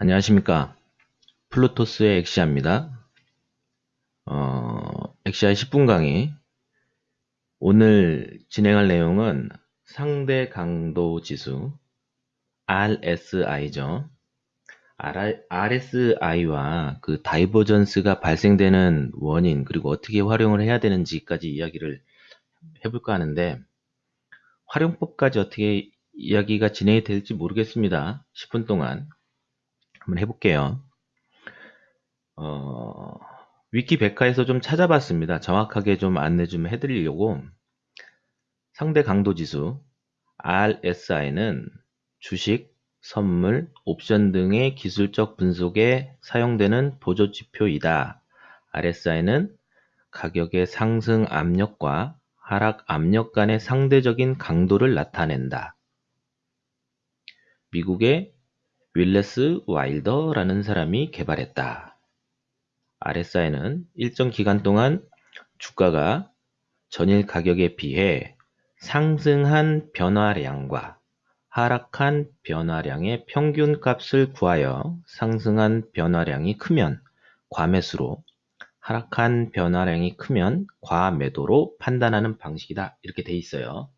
안녕하십니까? 플루토스의 엑시아입니다. 어, 엑시아 10분 강의. 오늘 진행할 내용은 상대 강도 지수 RSI죠. RSI와 그 divergence가 발생되는 원인 그리고 어떻게 활용을 해야 되는지까지 이야기를 해볼까 하는데 활용법까지 어떻게 이야기가 진행이 될지 모르겠습니다. 10분 동안 한번 해볼게요. 어, 위키백과에서 좀 찾아봤습니다. 정확하게 좀 안내 좀 해드리려고 상대 강도 지수 RSI는 주식, 선물, 옵션 등의 기술적 분석에 사용되는 보조 지표이다. RSI는 가격의 상승 압력과 하락 압력 간의 상대적인 강도를 나타낸다. 미국의 윌레스 와일더라는 사람이 개발했다. RSI는 일정 기간 동안 주가가 전일 가격에 비해 상승한 변화량과 하락한 변화량의 평균 값을 구하여 상승한 변화량이 크면 과매수로 하락한 변화량이 크면 과매도로 판단하는 방식이다. 이렇게 돼 있어요.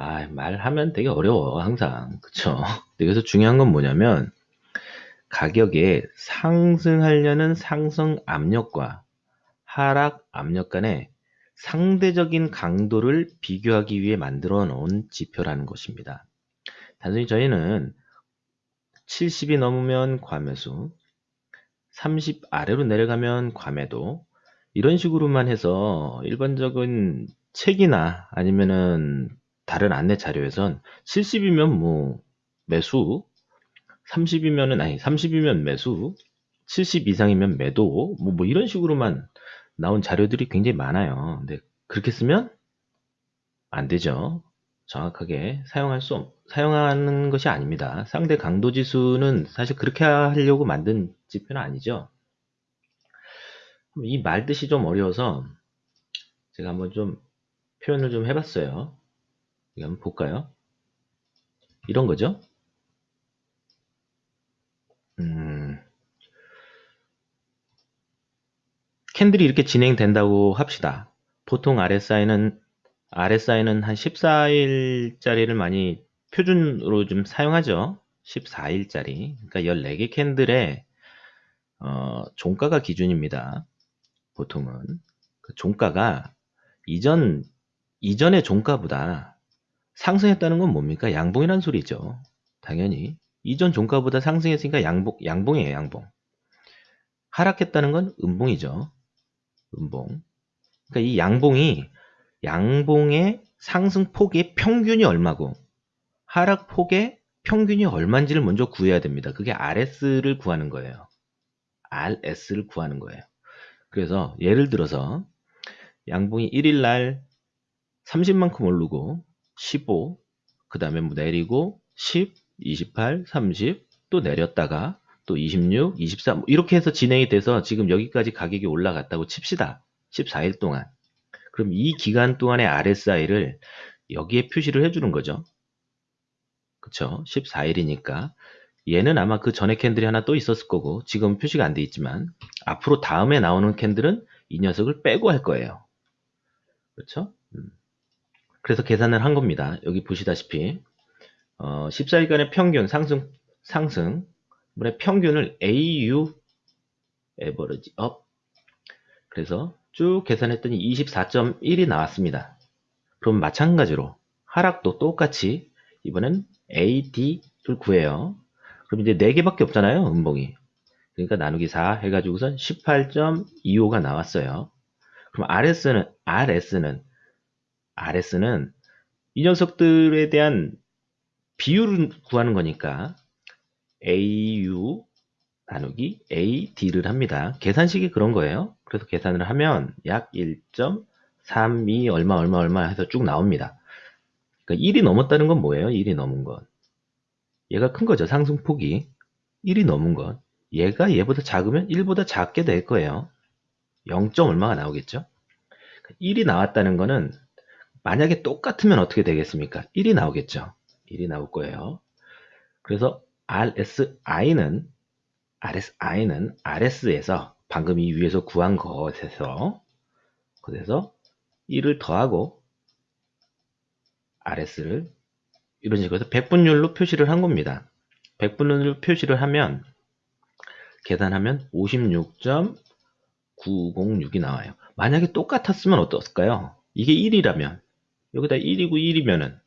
아, 말하면 되게 어려워, 항상. 그쵸? 여기서 중요한 건 뭐냐면, 가격에 상승하려는 상승 압력과 하락 압력 간의 상대적인 강도를 비교하기 위해 만들어 놓은 지표라는 것입니다. 단순히 저희는 70이 넘으면 과매수, 30 아래로 내려가면 과매도, 이런 식으로만 해서 일반적인 책이나 아니면은 다른 안내 자료에선 70이면 뭐 매수, 30이면은 아니 30이면 매수, 70 이상이면 매도 뭐, 뭐 이런 식으로만 나온 자료들이 굉장히 많아요. 근데 그렇게 쓰면 안 되죠. 정확하게 사용할 수 없, 사용하는 것이 아닙니다. 상대 강도 지수는 사실 그렇게 하려고 만든 지표는 아니죠. 이 말뜻이 좀 어려워서 제가 한번 좀 표현을 좀 해봤어요. 한번 볼까요? 이런 거죠. 음, 캔들이 이렇게 진행된다고 합시다. 보통 RSI는 RSI는 한 14일짜리를 많이 표준으로 좀 사용하죠. 14일짜리. 그러니까 14개 캔들의 어, 종가가 기준입니다. 보통은 그 종가가 이전 이전의 종가보다 상승했다는 건 뭡니까? 양봉이란 소리죠. 당연히. 이전 종가보다 상승했으니까 양봉, 양봉이에요, 양봉. 하락했다는 건 음봉이죠. 음봉. 그러니까 이 양봉이, 양봉의 상승폭의 평균이 얼마고, 하락폭의 평균이 얼마인지를 먼저 구해야 됩니다. 그게 RS를 구하는 거예요. RS를 구하는 거예요. 그래서 예를 들어서 양봉이 1일날 30만큼 오르고 15, 그 다음에 뭐 내리고 10, 28, 30, 또 내렸다가 또 26, 24뭐 이렇게 해서 진행이 돼서 지금 여기까지 가격이 올라갔다고 칩시다. 14일 동안. 그럼 이 기간 동안의 RSI를 여기에 표시를 해주는 거죠. 그쵸? 14일이니까. 얘는 아마 그 전에 candle이 하나 또 있었을 거고 지금 표시가 안 돼 있지만 앞으로 다음에 나오는 candle은 이 녀석을 빼고 할 거예요. 그렇죠? 음. 그래서 계산을 한 겁니다. 여기 보시다시피 어, 14일간의 평균 상승 상승 물의 평균을 AU average up 그래서 쭉 계산했더니 24.1이 나왔습니다. 그럼 마찬가지로 하락도 똑같이 이번엔 AD를 구해요. 그럼 이제 4개밖에 없잖아요. 음봉이. 그러니까 나누기 4 해가지고선 18.25가 나왔어요. 그럼 RS는 RS는 RS는 이 녀석들에 대한 비율을 구하는 거니까 AU 나누기 AD를 합니다. 계산식이 그런 거예요. 그래서 계산을 하면 약 1.32 얼마 얼마 얼마 해서 쭉 나옵니다. 그러니까 1이 넘었다는 건 뭐예요? 1이 넘은 건. 얘가 큰 거죠. 상승폭이. 1이 넘은 건. 얘가 얘보다 작으면 1보다 작게 될 거예요. 0. 얼마가 나오겠죠? 1이 나왔다는 거는 만약에 똑같으면 어떻게 되겠습니까? 1이 나오겠죠. 1이 나올 거예요. 그래서 RSI는 RSI는 RS에서 방금 이 위에서 구한 것에서 그래서 1을 더하고 RS를 이런 식으로 해서 백분율로 표시를 한 겁니다. 백분율로 표시를 하면 계산하면 56.906이 나와요. 만약에 똑같았으면 어떻을까요? 이게 1이라면 여기다 1이고 1이면은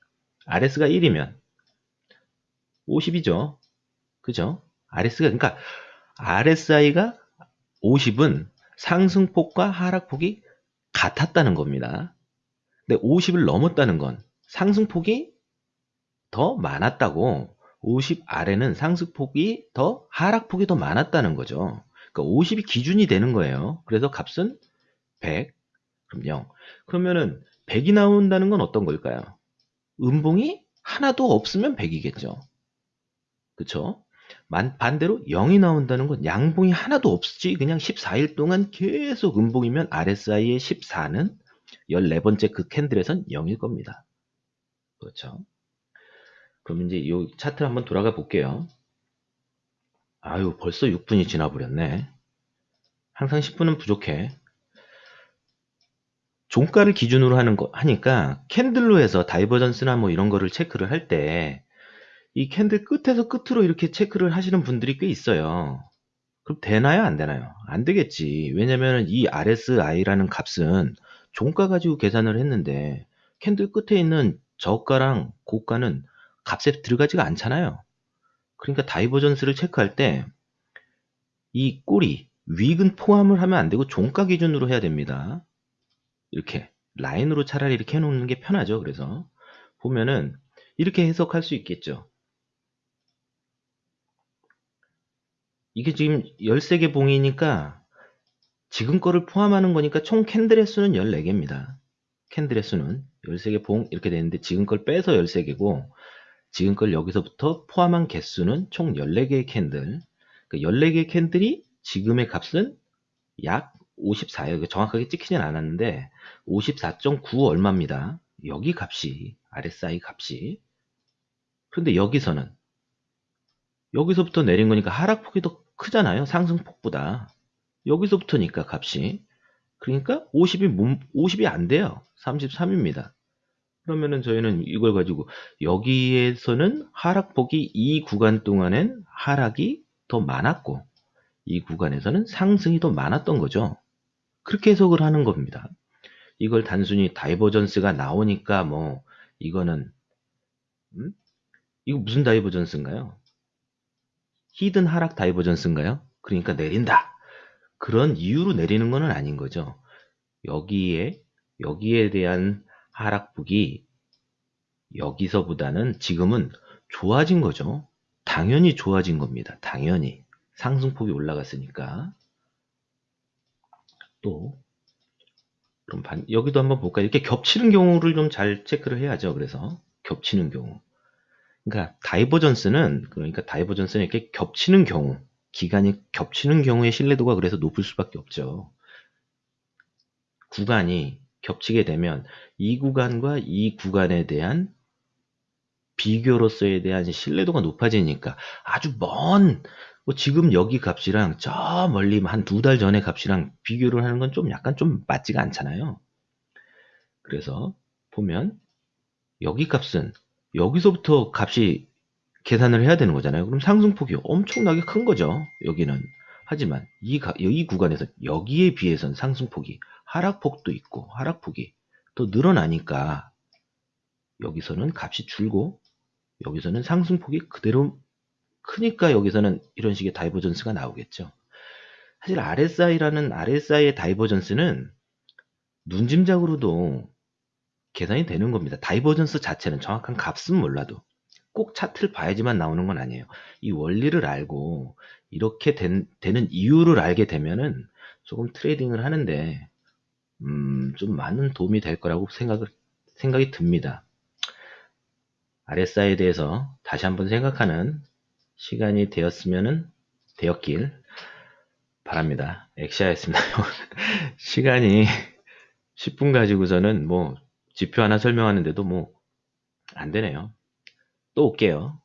RS가 1이면 50이죠. 그죠? RS가 그러니까 RSI가 50은 상승폭과 하락폭이 같았다는 겁니다. 근데 50을 넘었다는 건 상승폭이 더 많았다고 50 아래는 상승폭이 더 하락폭이 더 많았다는 거죠. 그러니까 50이 기준이 되는 거예요. 그래서 값은 100 그럼 0. 그러면은 100이 나온다는 건 어떤 걸까요? 음봉이 하나도 없으면 100이겠죠. 그쵸? 반대로 0이 나온다는 건 양봉이 하나도 없지 그냥 14일 동안 계속 음봉이면 RSI의 14는 14번째 그 candle에선 0일 겁니다. 그렇죠? 그럼 이제 이 차트를 한번 돌아가 볼게요. 아유 벌써 6분이 지나버렸네. 항상 10분은 부족해. 종가를 기준으로 하는 거 하니까 candle로 해서 divergence나 뭐 이런 거를 체크를 할 때 이 candle 끝에서 끝으로 이렇게 체크를 하시는 분들이 꽤 있어요. 그럼 되나요? 안 되나요? 안 되겠지. 왜냐면 이 RSI라는 값은 종가 가지고 계산을 했는데 candle 끝에 있는 저가랑 고가는 값에 들어가지가 않잖아요. 그러니까 divergence를 체크할 때 이 꼬리, wick은 포함을 하면 안 되고 종가 기준으로 해야 됩니다. 이렇게 라인으로 차라리 이렇게 해놓는 게 편하죠. 그래서 보면은 이렇게 해석할 수 있겠죠. 이게 지금 13개 봉이니까 지금 거를 포함하는 거니까 총 candle의 수는 14개입니다. candle의 수는 13개 봉 이렇게 되는데 지금 걸 빼서 13개고 지금 걸 여기서부터 포함한 개수는 총 14개의 candle 그 14개의 candle이 지금의 값은 약 54요. 정확하게 찍히진 않았는데 54.9 얼마입니다. 여기 값이 RSI 값이 그런데 여기서는 여기서부터 내린 거니까 하락폭이 더 크잖아요. 상승폭보다 여기서부터니까 값이 그러니까 50이 50이 안 돼요. 33입니다. 그러면은 저희는 이걸 가지고 여기에서는 하락폭이 이 구간 동안엔 하락이 더 많았고 이 구간에서는 상승이 더 많았던 거죠. 그렇게 해석을 하는 겁니다. 이걸 단순히 divergence가 나오니까 뭐 이거는 음? 이거 무슨 divergence인가요? hidden 하락 divergence인가요? 그러니까 내린다. 그런 이유로 내리는 것은 아닌 거죠. 여기에 여기에 대한 하락폭이 여기서보다는 지금은 좋아진 거죠. 당연히 좋아진 겁니다. 당연히 상승폭이 올라갔으니까 또 그럼 반, 여기도 한번 볼까요? 이렇게 겹치는 경우를 좀 잘 체크를 해야죠. 그래서 겹치는 경우. 그러니까 divergence는 그러니까 divergence는 이렇게 겹치는 경우, 기간이 겹치는 경우의 신뢰도가 그래서 높을 수밖에 없죠. 구간이 겹치게 되면 이 구간과 이 구간에 대한 비교로서에 대한 신뢰도가 높아지니까 아주 먼 뭐 지금 여기 값이랑 저 멀리 한 두 달 전의 값이랑 비교를 하는 건 좀 약간 좀 맞지가 않잖아요. 그래서 보면 여기 값은 여기서부터 값이 계산을 해야 되는 거잖아요. 그럼 상승폭이 엄청나게 큰 거죠. 여기는. 하지만 이, 가, 이 구간에서 여기에 비해서는 상승폭이 하락폭도 있고 하락폭이 또 늘어나니까 여기서는 값이 줄고 여기서는 상승폭이 그대로 크니까 여기서는 이런 식의 divergence가 나오겠죠. 사실 RSI라는 RSI의 다이버전스는 눈짐작으로도 계산이 되는 겁니다. divergence 자체는 정확한 값은 몰라도 꼭 차트를 봐야지만 나오는 건 아니에요. 이 원리를 알고 이렇게 된, 되는 이유를 알게 되면은 조금 트레이딩을 하는데 음, 좀 많은 도움이 될 거라고 생각을, 생각이 듭니다. RSI에 대해서 다시 한번 생각하는 시간이 되었으면 되었길 바랍니다. 엑시아였습니다. 시간이 10분 가지고서는 뭐 지표 하나 설명하는데도 뭐 안 되네요. 또 올게요.